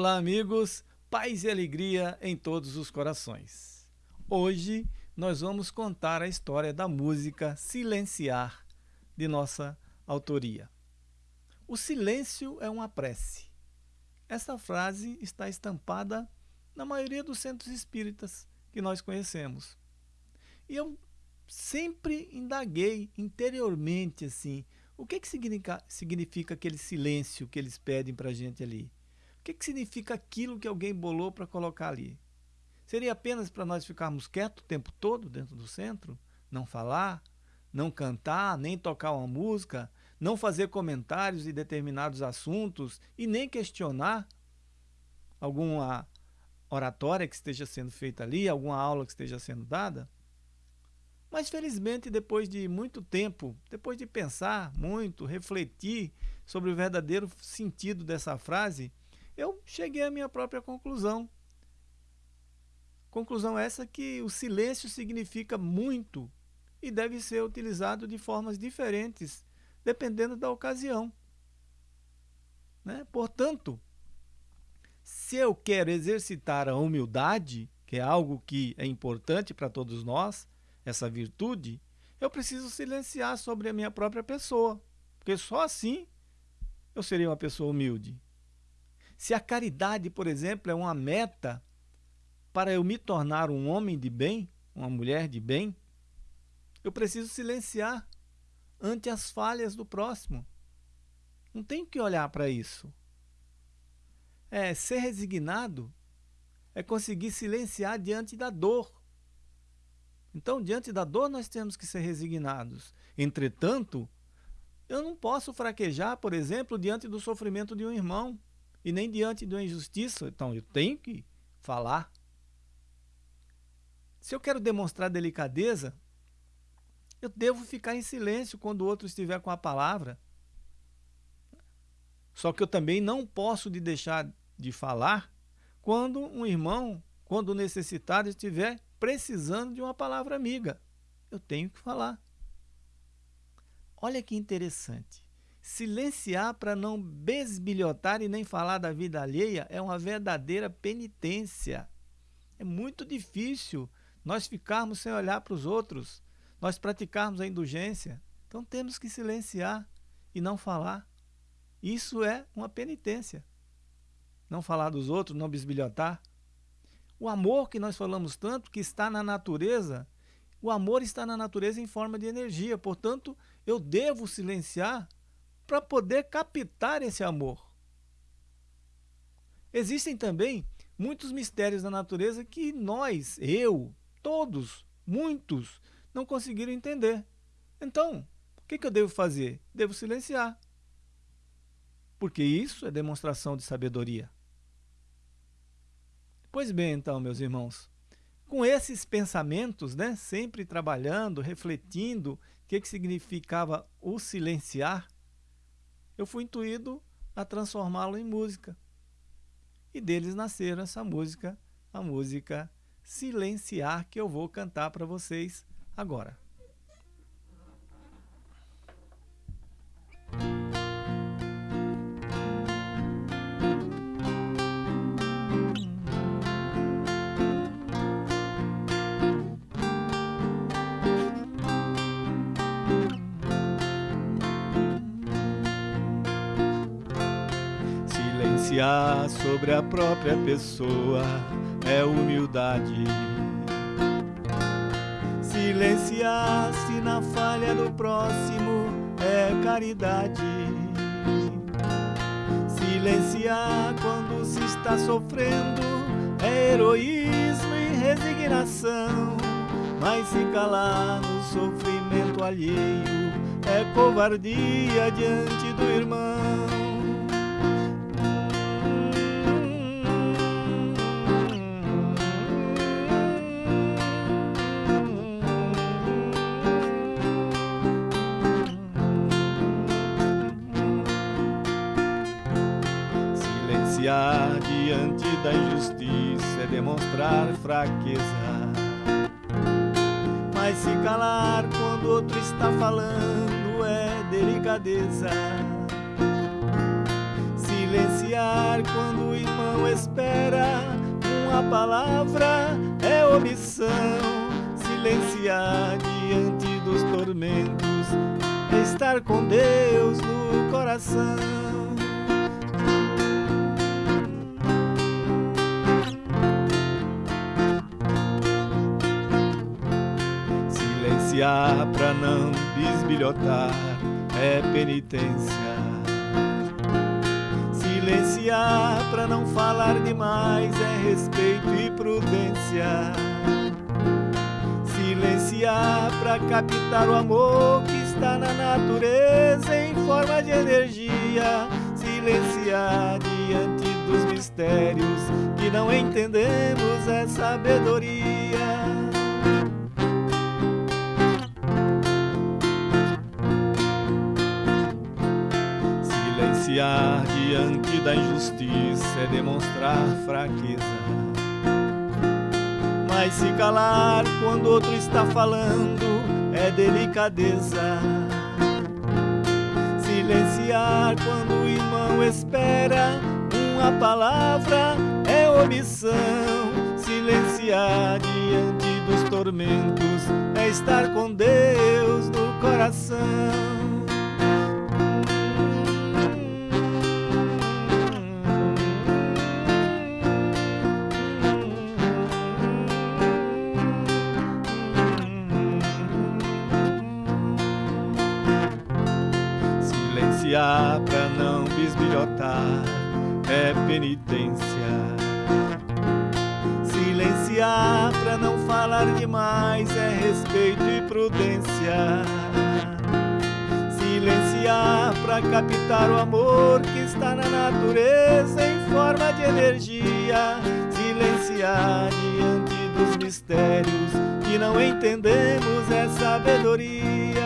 Olá, amigos, paz e alegria em todos os corações. Hoje nós vamos contar a história da música Silenciar, de nossa autoria. O silêncio é uma prece. Essa frase está estampada na maioria dos centros espíritas que nós conhecemos. E eu sempre indaguei interiormente assim, o que, que significa, significa aquele silêncio que eles pedem para a gente ali? O que, que significa aquilo que alguém bolou para colocar ali? Seria apenas para nós ficarmos quietos o tempo todo dentro do centro? Não falar? Não cantar? Nem tocar uma música? Não fazer comentários de determinados assuntos? E nem questionar alguma oratória que esteja sendo feita ali, alguma aula que esteja sendo dada? Mas felizmente, depois de muito tempo, depois de pensar muito, refletir sobre o verdadeiro sentido dessa frase, eu cheguei à minha própria conclusão. Conclusão essa que o silêncio significa muito e deve ser utilizado de formas diferentes, dependendo da ocasião. Né? Portanto, se eu quero exercitar a humildade, que é algo que é importante para todos nós, essa virtude, eu preciso silenciar sobre a minha própria pessoa, porque só assim eu serei uma pessoa humilde. Se a caridade, por exemplo, é uma meta para eu me tornar um homem de bem, uma mulher de bem, eu preciso silenciar ante as falhas do próximo. Não tenho que olhar para isso. É ser resignado é conseguir silenciar diante da dor. Então, diante da dor, nós temos que ser resignados. Entretanto, eu não posso fraquejar, por exemplo, diante do sofrimento de um irmão e nem diante de uma injustiça. Então, eu tenho que falar. Se eu quero demonstrar delicadeza, eu devo ficar em silêncio quando o outro estiver com a palavra. Só que eu também não posso de deixar de falar quando um irmão, quando necessitado estiver precisando de uma palavra amiga. Eu tenho que falar. Olha que interessante. Silenciar para não besbilhotar e nem falar da vida alheia é uma verdadeira penitência. É muito difícil nós ficarmos sem olhar para os outros, nós praticarmos a indulgência. Então temos que silenciar e não falar. Isso é uma penitência. Não falar dos outros, não bisbilhotar. O amor que nós falamos tanto, que está na natureza, o amor está na natureza em forma de energia. Portanto, eu devo silenciar para poder captar esse amor. Existem também muitos mistérios da natureza que nós, eu, todos, muitos, não conseguiram entender. Então, o que, que eu devo fazer? Devo silenciar. Porque isso é demonstração de sabedoria. Pois bem, então, meus irmãos, com esses pensamentos, né, sempre trabalhando, refletindo o que, que significava o silenciar, eu fui intuído a transformá-lo em música. E deles nasceram essa música, a música Silenciar, que eu vou cantar para vocês agora. Silenciar sobre a própria pessoa é humildade. Silenciar-se na falha do próximo é caridade. Silenciar quando se está sofrendo é heroísmo e resignação. Mas se calar no sofrimento alheio é covardia diante do irmão. Silenciar diante da injustiça é demonstrar fraqueza. Mas se calar quando outro está falando é delicadeza. Silenciar quando o irmão espera uma palavra é omissão. Silenciar diante dos tormentos é estar com Deus no coração. Silenciar pra não bisbilhotar é penitência. Silenciar para não falar demais é respeito e prudência. Silenciar para captar o amor que está na natureza em forma de energia. Silenciar diante dos mistérios que não entendemos é sabedoria. Silenciar diante da injustiça é demonstrar fraqueza. Mas se calar quando outro está falando é delicadeza. Silenciar quando o irmão espera uma palavra é omissão. Silenciar diante dos tormentos é estar com Deus no coração. Penitência. Silenciar pra não falar demais é respeito e prudência. Silenciar pra captar o amor que está na natureza em forma de energia. Silenciar diante dos mistérios que não entendemos é sabedoria.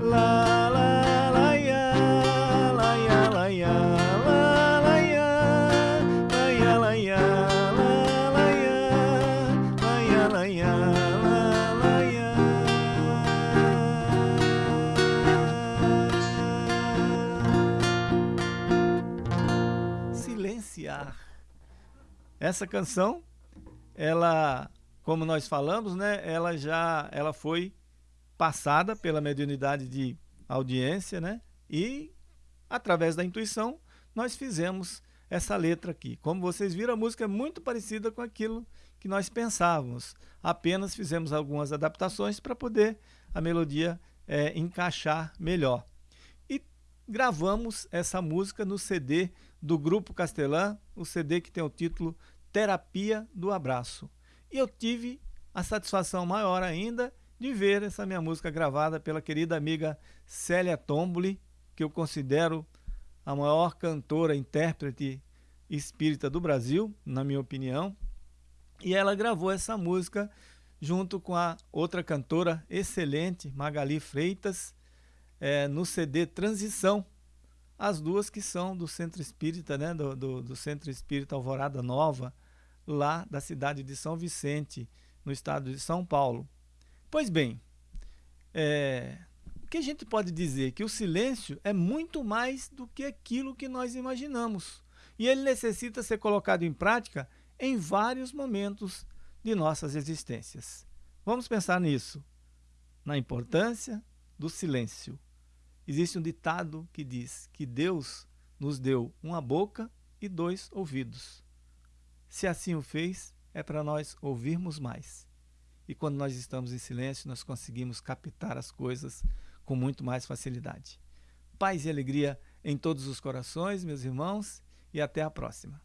Lá, lá. Essa canção, ela, como nós falamos, né, ela já ela foi passada pela mediunidade de audiência, né? E através da intuição nós fizemos essa letra aqui. Como vocês viram, a música é muito parecida com aquilo que nós pensávamos. Apenas fizemos algumas adaptações para poder a melodia é, encaixar melhor. Gravamos essa música no CD do Grupo Castelã, o CD que tem o título Terapia do Abraço. E eu tive a satisfação maior ainda de ver essa minha música gravada pela querida amiga Célia Tomboli, que eu considero a maior cantora, intérprete espírita do Brasil, na minha opinião. E ela gravou essa música junto com a outra cantora excelente, Magali Freitas, é, no CD Transição. As duas que são do Centro Espírita, né, do, do, do Centro Espírita Alvorada Nova, lá da cidade de São Vicente, no estado de São Paulo. Pois bem, é, o que a gente pode dizer? Que o silêncio é muito mais do que aquilo que nós imaginamos. E ele necessita ser colocado em prática em vários momentos de nossas existências. Vamos pensar nisso, na importância do silêncio. Existe um ditado que diz que Deus nos deu uma boca e dois ouvidos. Se assim o fez, é para nós ouvirmos mais. E quando nós estamos em silêncio, nós conseguimos captar as coisas com muito mais facilidade. Paz e alegria em todos os corações, meus irmãos, e até a próxima.